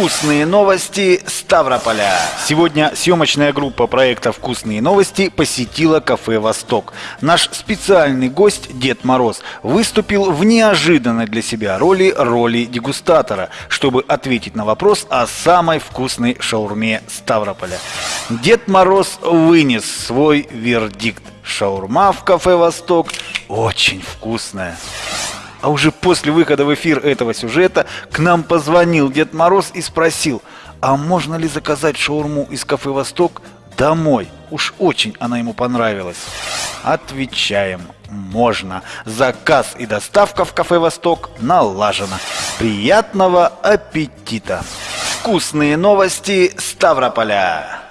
Вкусные новости Ставрополя. Сегодня съемочная группа проекта «Вкусные новости» посетила кафе «Восток». Наш специальный гость Дед Мороз выступил в неожиданной для себя роли роли дегустатора, чтобы ответить на вопрос о самой вкусной шаурме Ставрополя. Дед Мороз вынес свой вердикт. Шаурма в кафе «Восток» очень вкусная. А уже после выхода в эфир этого сюжета к нам позвонил Дед Мороз и спросил, а можно ли заказать шаурму из кафе «Восток» домой? Уж очень она ему понравилась. Отвечаем, можно. Заказ и доставка в кафе «Восток» налажена. Приятного аппетита! Вкусные новости Ставрополя!